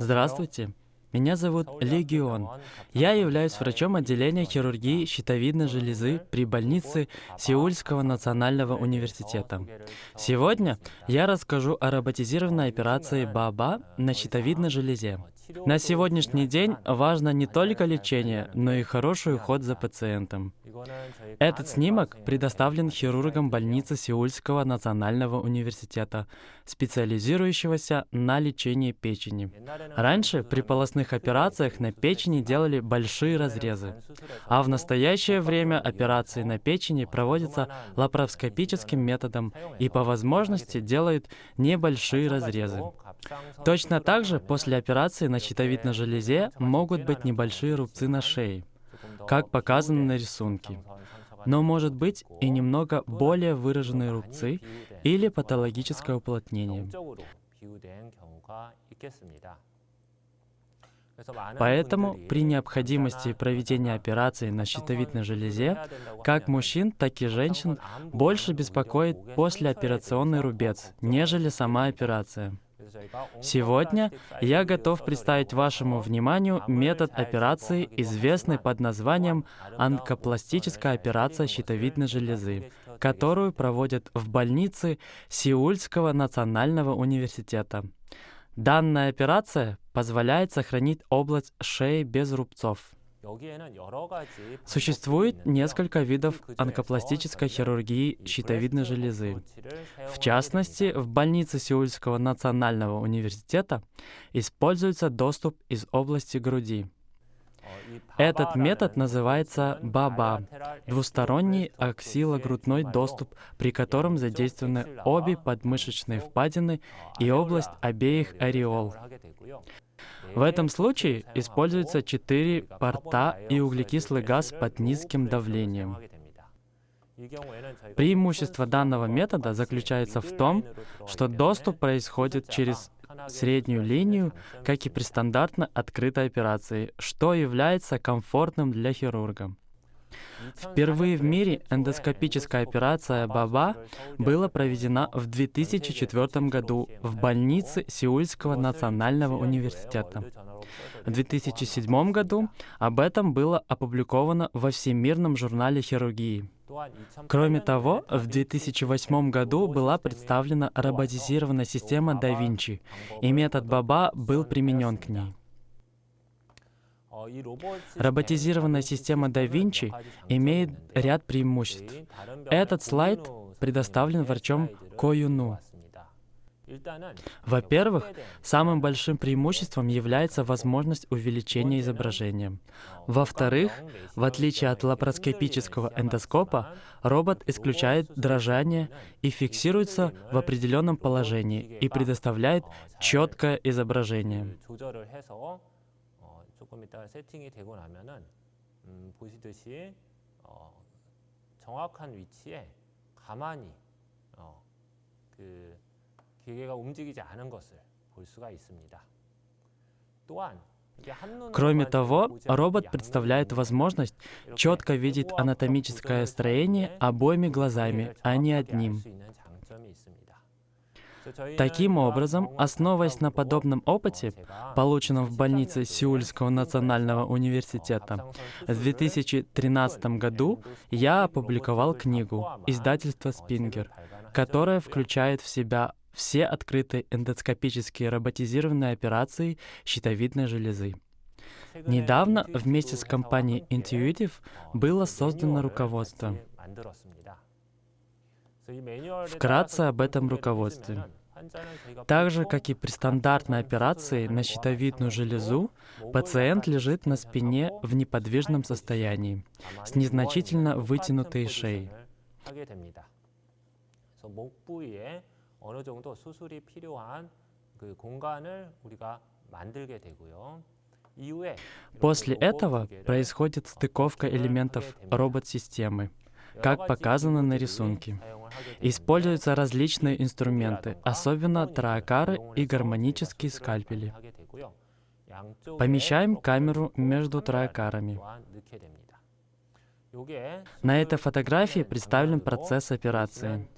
Здравствуйте. Меня зовут Легион. Я являюсь врачом отделения хирургии щитовидной железы при больнице Сеульского национального университета. Сегодня я расскажу о роботизированной операции БАБА на щитовидной железе. На сегодняшний день важно не только лечение, но и хороший уход за пациентом. Этот снимок предоставлен хирургам больницы Сеульского национального университета, специализирующегося на лечении печени. Раньше при полостных операциях на печени делали большие разрезы, а в настоящее время операции на печени проводятся лапароскопическим методом и по возможности делают небольшие разрезы. Точно так же после операции на щитовидной железе могут быть небольшие рубцы на шее, как показано на рисунке. Но может быть и немного более выраженные рубцы или патологическое уплотнение. Поэтому при необходимости проведения операции на щитовидной железе, как мужчин, так и женщин, больше беспокоит послеоперационный рубец, нежели сама операция. Сегодня я готов представить вашему вниманию метод операции, известный под названием онкопластическая операция щитовидной железы, которую проводят в больнице Сеульского национального университета. Данная операция позволяет сохранить область шеи без рубцов. Существует несколько видов онкопластической хирургии щитовидной железы. В частности, в больнице Сеульского национального университета используется доступ из области груди. Этот метод называется БАБА – двусторонний аксилогрудной доступ, при котором задействованы обе подмышечные впадины и область обеих ореол. В этом случае используются четыре порта и углекислый газ под низким давлением. Преимущество данного метода заключается в том, что доступ происходит через среднюю линию, как и при стандартно открытой операции, что является комфортным для хирурга. Впервые в мире эндоскопическая операция БАБА была проведена в 2004 году в больнице Сеульского национального университета. В 2007 году об этом было опубликовано во Всемирном журнале хирургии. Кроме того, в 2008 году была представлена роботизированная система Da Vinci, и метод БАБА был применен к ней. Роботизированная система Da Vinci имеет ряд преимуществ. Этот слайд предоставлен врачом Ко Юну. Во-первых, самым большим преимуществом является возможность увеличения изображения. Во-вторых, в отличие от лапароскопического эндоскопа, робот исключает дрожание и фиксируется в определенном положении и предоставляет четкое изображение. 조금 이따 세팅이 되고 나면은 음, 보시듯이 어, 정확한 위치에 가만히 Кроме того, робот представляет возможность четко видеть анатомическое строение обоими глазами, а не одним. Таким образом, основываясь на подобном опыте, полученном в больнице Сеульского национального университета, в 2013 году я опубликовал книгу издательства «Спингер», которая включает в себя все открытые эндоскопические роботизированные операции щитовидной железы. Недавно вместе с компанией Intuitive было создано руководство. Вкратце об этом руководстве. Так же, как и при стандартной операции на щитовидную железу, пациент лежит на спине в неподвижном состоянии, с незначительно вытянутой шеей. После этого происходит стыковка элементов робот-системы как показано на рисунке. Используются различные инструменты, особенно траакары и гармонические скальпели. Помещаем камеру между траакарами. На этой фотографии представлен процесс операции.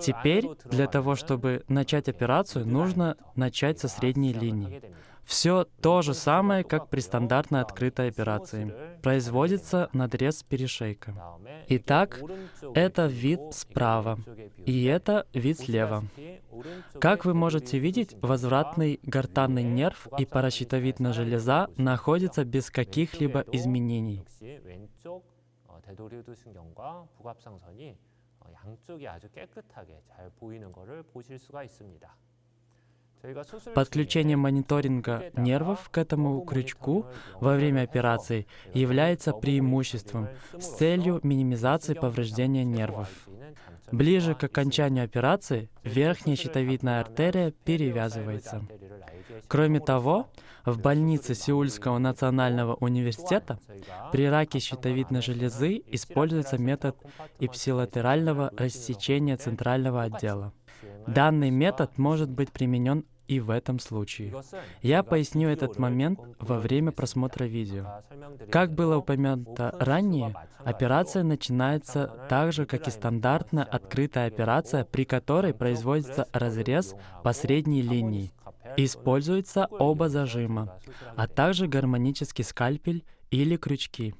Теперь для того, чтобы начать операцию, нужно начать со средней линии. Все то же самое, как при стандартной открытой операции. Производится надрез перешейка. Итак, это вид справа, и это вид слева. Как вы можете видеть, возвратный гортанный нерв и паращитовидная железа находятся без каких-либо изменений. 양쪽이 아주 깨끗하게 잘 보이는 것을 보실 수가 있습니다. Подключение мониторинга нервов к этому крючку во время операции является преимуществом с целью минимизации повреждения нервов. Ближе к окончанию операции верхняя щитовидная артерия перевязывается. Кроме того, в больнице Сеульского национального университета при раке щитовидной железы используется метод ипсилатерального рассечения центрального отдела. Данный метод может быть применен и в этом случае. Я поясню этот момент во время просмотра видео. Как было упомянуто ранее, операция начинается так же, как и стандартная открытая операция, при которой производится разрез по средней линии. Используются оба зажима, а также гармонический скальпель или крючки.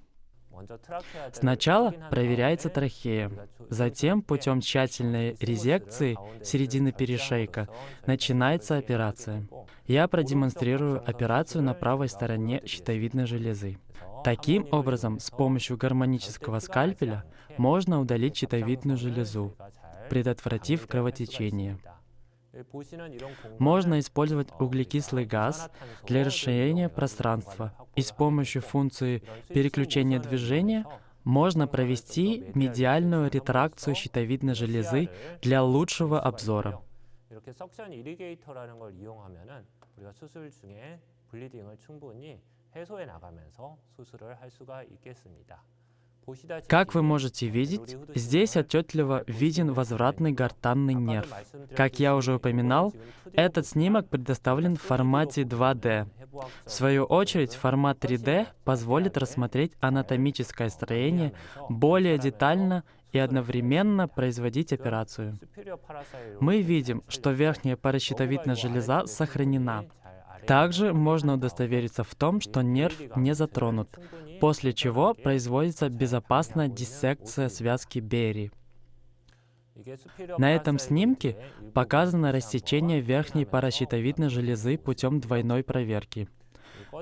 Сначала проверяется трахея, затем путем тщательной резекции середины перешейка начинается операция. Я продемонстрирую операцию на правой стороне щитовидной железы. Таким образом, с помощью гармонического скальпеля можно удалить щитовидную железу, предотвратив кровотечение. Можно использовать углекислый газ для расширения пространства, и с помощью функции переключения движения можно провести медиальную ретракцию щитовидной железы для лучшего обзора. Как вы можете видеть, здесь отчетливо виден возвратный гортанный нерв. Как я уже упоминал, этот снимок предоставлен в формате 2D. В свою очередь, формат 3D позволит рассмотреть анатомическое строение более детально и одновременно производить операцию. Мы видим, что верхняя паращитовидная железа сохранена. Также можно удостовериться в том, что нерв не затронут, после чего производится безопасная диссекция связки Берри. На этом снимке показано рассечение верхней паращитовидной железы путем двойной проверки.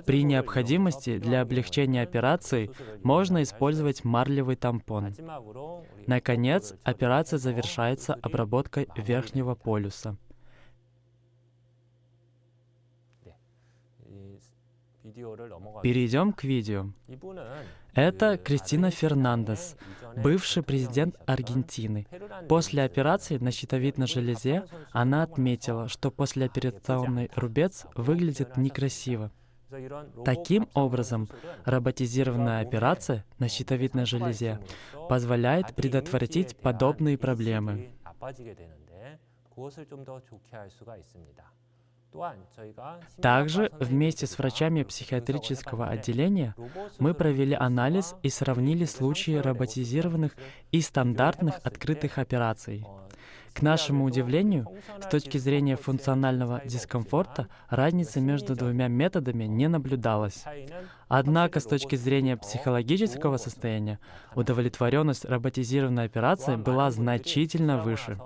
При необходимости для облегчения операции можно использовать марлевый тампон. Наконец, операция завершается обработкой верхнего полюса. Перейдем к видео. Это Кристина Фернандес, бывший президент Аргентины. После операции на щитовидной железе она отметила, что послеоперационный рубец выглядит некрасиво. Таким образом, роботизированная операция на щитовидной железе позволяет предотвратить подобные проблемы. Также вместе с врачами психиатрического отделения мы провели анализ и сравнили случаи роботизированных и стандартных открытых операций. К нашему удивлению, с точки зрения функционального дискомфорта, разницы между двумя методами не наблюдалось. Однако, с точки зрения психологического состояния, удовлетворенность роботизированной операции была значительно выше.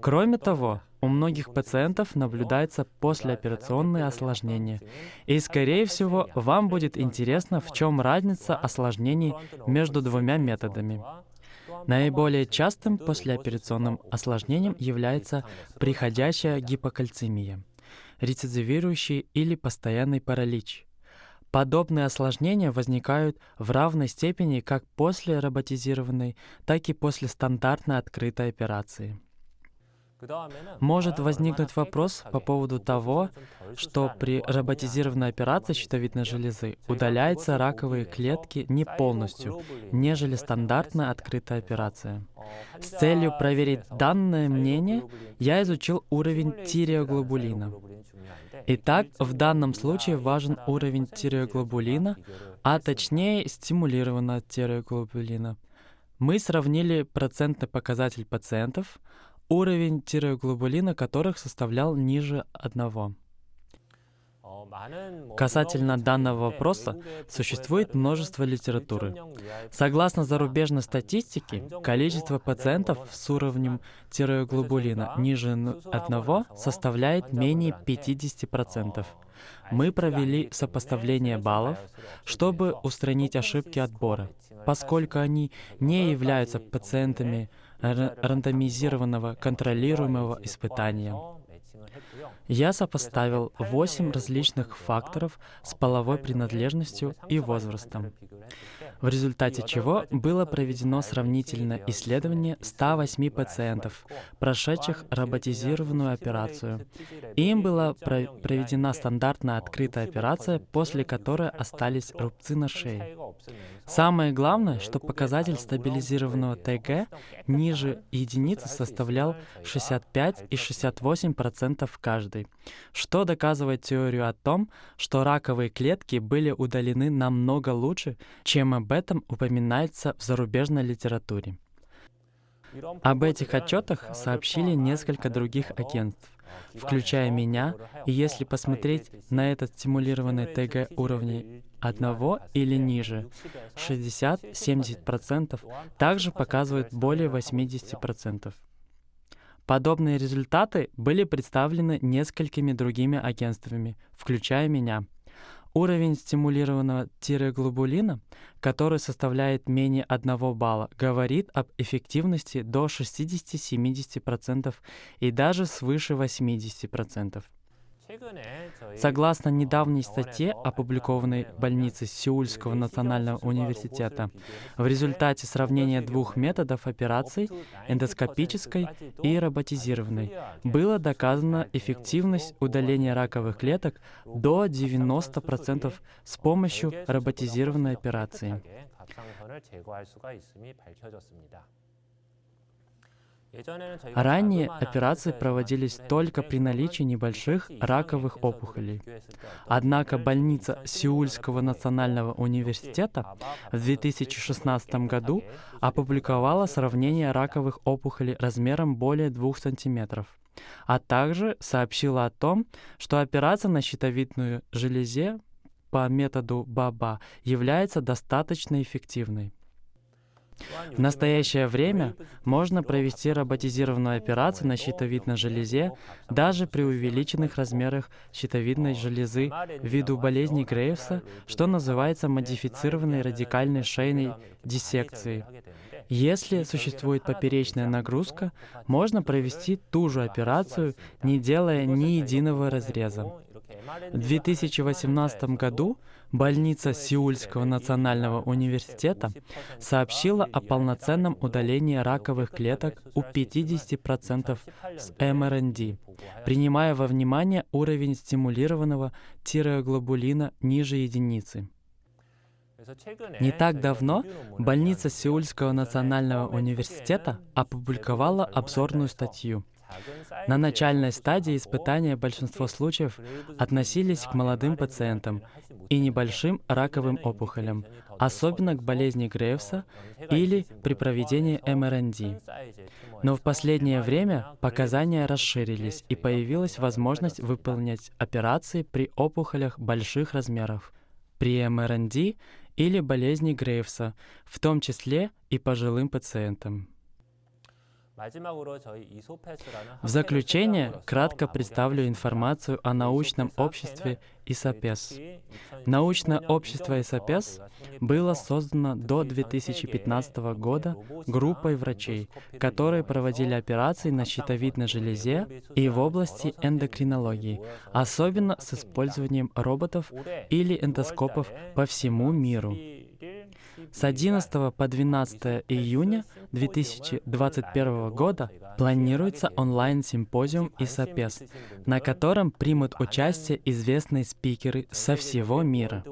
Кроме того, у многих пациентов наблюдается послеоперационные осложнения. И, скорее всего, вам будет интересно, в чем разница осложнений между двумя методами. Наиболее частым послеоперационным осложнением является приходящая гипокальцемия, рецидивирующий или постоянный паралич. Подобные осложнения возникают в равной степени как после роботизированной, так и после стандартной открытой операции. Может возникнуть вопрос по поводу того, что при роботизированной операции щитовидной железы удаляются раковые клетки не полностью, нежели стандартная открытая операция. С целью проверить данное мнение, я изучил уровень тиреоглобулина. Итак, в данном случае важен уровень тиреоглобулина, а точнее стимулированного тиреоглобулина. Мы сравнили процентный показатель пациентов, уровень тиреоглобулина которых составлял ниже одного. Касательно данного вопроса существует множество литературы. Согласно зарубежной статистике, количество пациентов с уровнем тиреоглобулина ниже одного составляет менее 50%. Мы провели сопоставление баллов, чтобы устранить ошибки отбора, поскольку они не являются пациентами рандомизированного контролируемого испытания. Я сопоставил восемь различных факторов с половой принадлежностью и возрастом, в результате чего было проведено сравнительное исследование 108 пациентов, прошедших роботизированную операцию. Им была проведена стандартная открытая операция, после которой остались рубцы на шее. Самое главное, что показатель стабилизированного ТГ ниже единицы составлял 65 и 68% каждый, что доказывает теорию о том, что раковые клетки были удалены намного лучше, чем об этом упоминается в зарубежной литературе. Об этих отчетах сообщили несколько других агентств, включая меня, и если посмотреть на этот стимулированный ТГ уровней одного или ниже, 60-70% также показывают более 80%. Подобные результаты были представлены несколькими другими агентствами, включая меня. Уровень стимулированного тиреглобулина, который составляет менее 1 балла, говорит об эффективности до 60-70% и даже свыше 80%. Согласно недавней статье, опубликованной в больнице Сеульского национального университета, в результате сравнения двух методов операций, эндоскопической и роботизированной, было доказана эффективность удаления раковых клеток до 90% с помощью роботизированной операции. Ранее операции проводились только при наличии небольших раковых опухолей. Однако больница Сеульского национального университета в 2016 году опубликовала сравнение раковых опухолей размером более 2 см, а также сообщила о том, что операция на щитовидную железе по методу БАБА является достаточно эффективной. В настоящее время можно провести роботизированную операцию на щитовидной железе даже при увеличенных размерах щитовидной железы ввиду болезни Грейвса, что называется модифицированной радикальной шейной диссекцией. Если существует поперечная нагрузка, можно провести ту же операцию, не делая ни единого разреза. В 2018 году больница Сеульского национального университета сообщила о полноценном удалении раковых клеток у 50% с МРНД, принимая во внимание уровень стимулированного тиреоглобулина ниже единицы. Не так давно больница Сеульского национального университета опубликовала обзорную статью – на начальной стадии испытания большинство случаев относились к молодым пациентам и небольшим раковым опухолям, особенно к болезни Грейвса или при проведении МРНД. Но в последнее время показания расширились и появилась возможность выполнять операции при опухолях больших размеров, при МРНД или болезни Грейвса, в том числе и пожилым пациентам. В заключение кратко представлю информацию о научном обществе ИСАПЕС. Научное общество ИСАПЕС было создано до 2015 года группой врачей, которые проводили операции на щитовидной железе и в области эндокринологии, особенно с использованием роботов или эндоскопов по всему миру. С 11 по 12 июня 2021 года планируется онлайн-симпозиум ИСАПЕС, на котором примут участие известные спикеры со всего мира.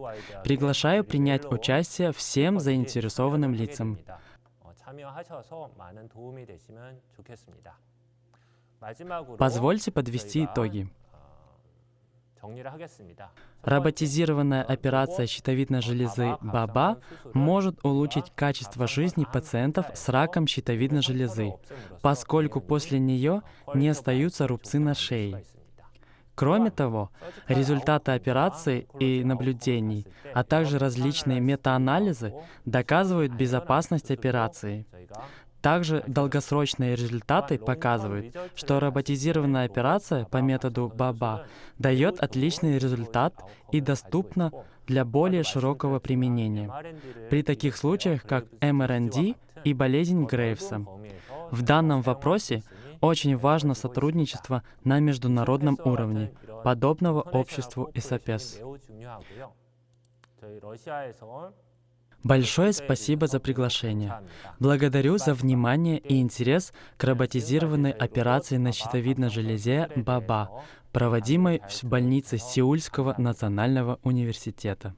Приглашаю принять участие всем заинтересованным лицам. Позвольте подвести итоги. Роботизированная операция щитовидной железы БАБА может улучшить качество жизни пациентов с раком щитовидной железы, поскольку после нее не остаются рубцы на шее. Кроме того, результаты операции и наблюдений, а также различные метаанализы доказывают безопасность операции. Также долгосрочные результаты показывают, что роботизированная операция по методу БАБА дает отличный результат и доступна для более широкого применения при таких случаях, как МРНД и болезнь Грейвса. В данном вопросе очень важно сотрудничество на международном уровне, подобного обществу ИСАПЕС. Большое спасибо за приглашение. Благодарю за внимание и интерес к роботизированной операции на щитовидной железе БАБА, проводимой в больнице Сеульского национального университета.